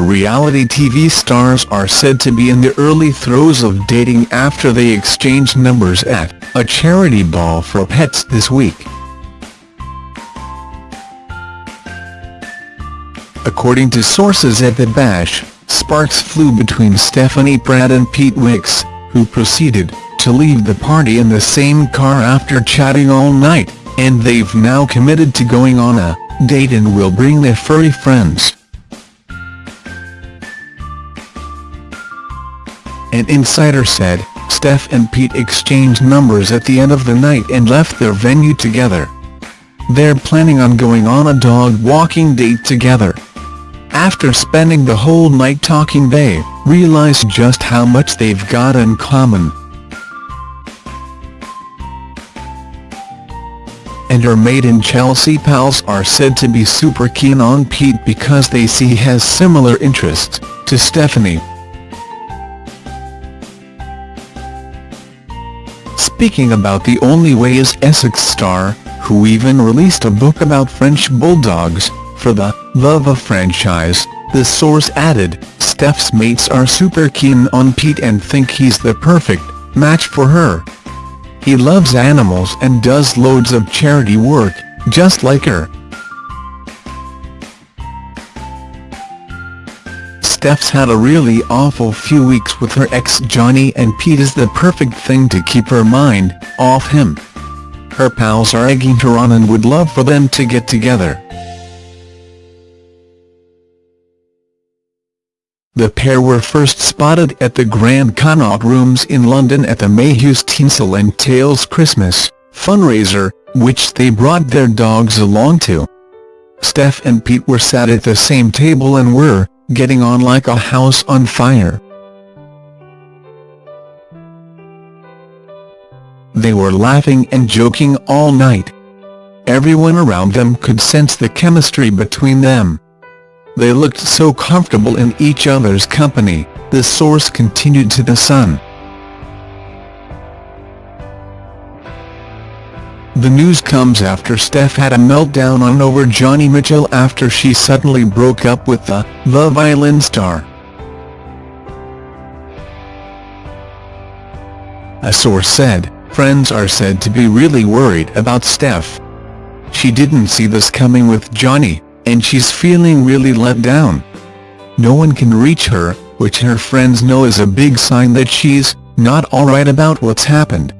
reality TV stars are said to be in the early throes of dating after they exchanged numbers at a charity ball for pets this week. According to sources at The Bash, sparks flew between Stephanie Pratt and Pete Wicks, who proceeded to leave the party in the same car after chatting all night, and they've now committed to going on a date and will bring their furry friends. An insider said, Steph and Pete exchanged numbers at the end of the night and left their venue together. They're planning on going on a dog walking date together. After spending the whole night talking they realize just how much they've got in common. and her Made in Chelsea pals are said to be super keen on Pete because they see he has similar interests to Stephanie. Speaking about The Only Way is Essex star, who even released a book about French bulldogs, for the Love of Frenchies, the source added, Steph's mates are super keen on Pete and think he's the perfect match for her. He loves animals and does loads of charity work, just like her. Steph's had a really awful few weeks with her ex Jonny and Pete is the perfect thing to keep her mind off him. Her pals are egging her on and would love for them to get together. The pair were first spotted at the Grand Connaught Rooms in London at the Mayhew's Tinsel and Tales Christmas fundraiser, which they brought their dogs along to. Steph and Pete were sat at the same table and were getting on like a house on fire. They were laughing and joking all night. Everyone around them could sense the chemistry between them. They looked so comfortable in each other's company, the source continued to The Sun. The news comes after Steph had a meltdown on over Jonny Mitchell after she suddenly broke up with the Love Island star. A source said, friends are said to be really worried about Steph. She didn't see this coming with Jonny and she's feeling really let down. No one can reach her, which her friends know is a big sign that she's not alright about what's happened.